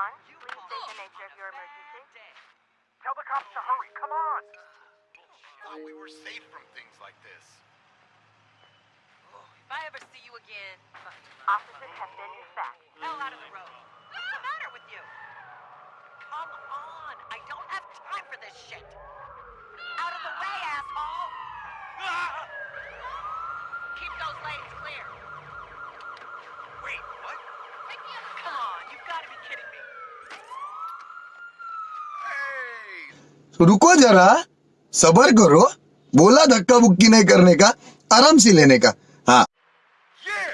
911. Please state the nature of your emergency. Tell the cops to hurry. Come on. Thought we were safe from things like this. If I ever see you again, Officers have been dispatched. hell out of the road. What's the matter with you? Come on, I don't have time for this shit. Out of the way, asshole! Ah! Keep those lanes clear. Wait, what? Come on, you've got to be kidding me. रुको जरा, सबर करो, बोला धक्का बुक्की नहीं करने का, आराम से लेने का। हाँ। Yeah.